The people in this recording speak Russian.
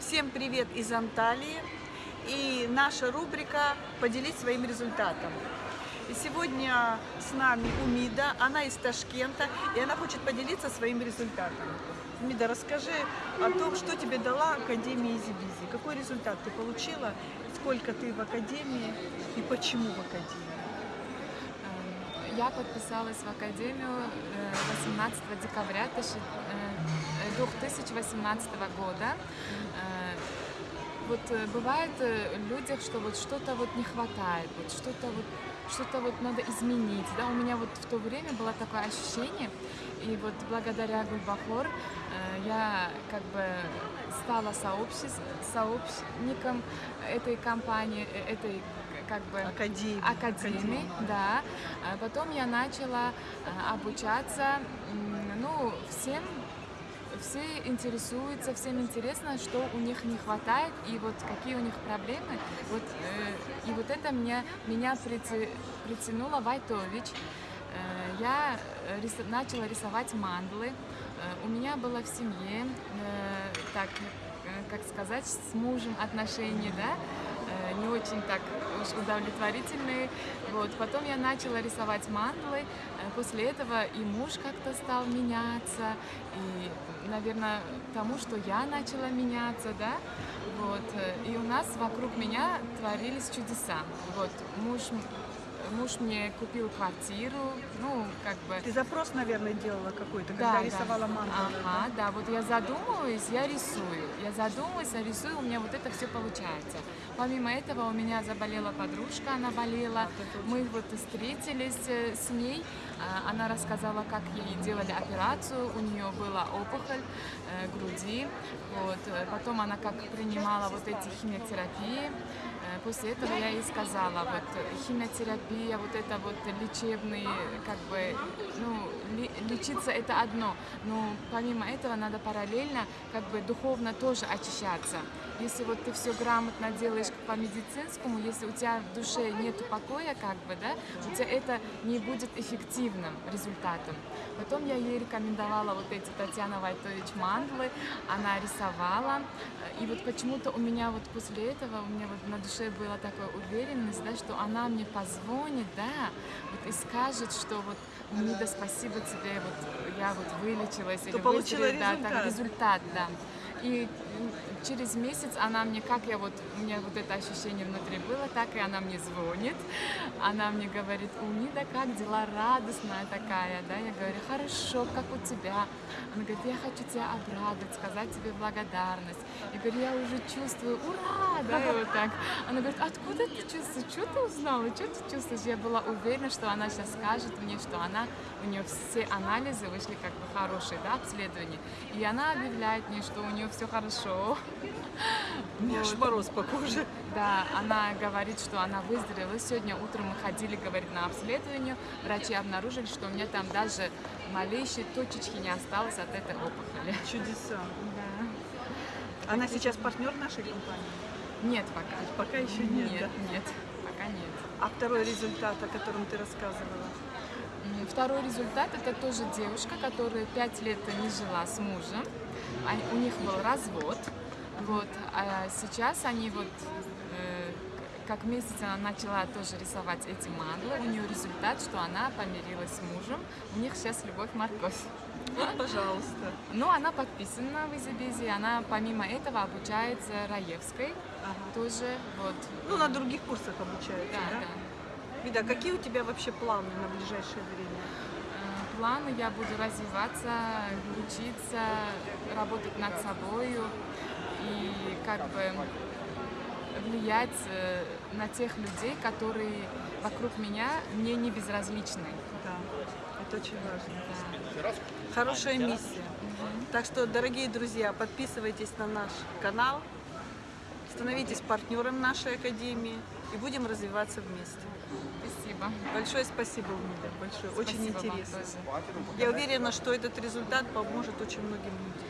Всем привет из Анталии. И наша рубрика «Поделись своим результатом». И сегодня с нами Умида, она из Ташкента, и она хочет поделиться своим результатом. Умида, расскажи о том, что тебе дала Академия Easy Busy. Какой результат ты получила, сколько ты в Академии и почему в Академии? Эм, Я подписалась в Академию э, 18 декабря 2018 года. Э, Вот э, бывает э, в людях, что вот что-то вот не хватает, вот что-то вот что-то вот надо изменить, да, у меня вот в то время было такое ощущение, и вот благодаря Гульбахор я как бы стала сообщником этой компании, этой как бы Академии. академии, да. А Потом я начала обучаться, ну, всем все интересуются, всем интересно, что у них не хватает и вот какие у них проблемы. Вот, э, и вот это меня, меня прити- притянуло Вайтович. Э, я рис- начала рисовать мандлы. Э, у меня было в семье, э, так, э, как сказать, с мужем отношения, да, э, не очень так удовлетворительные. Вот. Потом я начала рисовать мандлы. Э, После этого и муж как-то стал меняться, и, наверное, тому, что я начала меняться, да, вот. э, И у нас вокруг меня творились чудеса. Вот. Муж, муж мне купил квартиру, ну, как бы... Ты запрос, наверное, делала какой-то, когда рисовала мангу. Ага, да, вот я задумываюсь, я рисую. Я задумываюсь, я рисую, у меня вот это все получается. Помимо этого у меня заболела подружка, она болела. Мы вот встретились э, с ней, а, она рассказала, как ей делали операцию, у нее была опухоль э, груди. Вот. э, Потом она как принимала вот эти химиотерапии. Э, После этого я ей сказала, вот химиотерапия, вот это вот лечебные, как бы, ну, лечиться это одно, но помимо этого надо параллельно, как бы, духовно тоже очищаться. Если вот ты все грамотно делаешь по медицинскому, если у тебя в душе нет покоя, как бы, да, у тебя это не будет эффективным результатом. Потом я ей рекомендовала вот эти Татьяна Вайтович мандлы, она рисовала, и вот почему-то у меня вот после этого, у меня вот на душе была такая уверенность, да, что она мне позвонит, да, вот и скажет, что вот Мида, спасибо тебе, вот я вот вылечилась. или получила выздоровела». Да, так, результат. результат, да. И через месяц она мне, как я вот, у меня вот это ощущение внутри было, так и она мне звонит. Она мне говорит, у Мида, как дела, радостная такая, да? Я говорю, хорошо, как у тебя? Она говорит, я хочу тебя обрадовать, сказать тебе благодарность. Я говорю, я уже чувствую, ура, да, и вот так. Она говорит, откуда ты чувствуешь, что ты узнала, что ты чувствуешь? Я была уверена, что она сейчас скажет мне, что она, у нее все анализы вышли как бы хорошие, да, обследования. И она объявляет мне, что у нее все хорошо. У меня аж мороз по коже. Да, она говорит, что она выздоровела. Сегодня утром мы ходили, говорит, на обследование. Врачи обнаружили, что у меня там даже малейшей точечки не осталось от этой опухоли. Чудеса. Да. Она сейчас партнер нашей компании? Нет пока. Пока еще нет, Нет, да? нет, пока нет. А второй результат, о котором ты рассказывала? Второй результат – это тоже девушка, которая пять лет не жила с мужем. Они- У них был развод. Вот. А сейчас они вот э, как месяц она начала тоже рисовать эти манглы. У нее результат, что она помирилась с мужем. У них сейчас любовь-морковь. Вот, пожалуйста. Но она подписана в Изибизи, она помимо этого обучается Раевской Ага. тоже. Вот. Ну, на других курсах обучается, Да, да? да. Вида, какие у тебя вообще планы на ближайшее время? Э, Планы я буду развиваться, учиться, работать над собой и как бы влиять э, на тех людей, которые вокруг меня мне не безразличны. Да, это очень важно. Да. Хорошая миссия. Так что, дорогие друзья, подписывайтесь на наш канал, становитесь партнером нашей академии и будем развиваться вместе. Спасибо. Большое спасибо, Умида, большое. Очень Спасибо вам интересно. Я уверена, что этот результат поможет очень многим людям.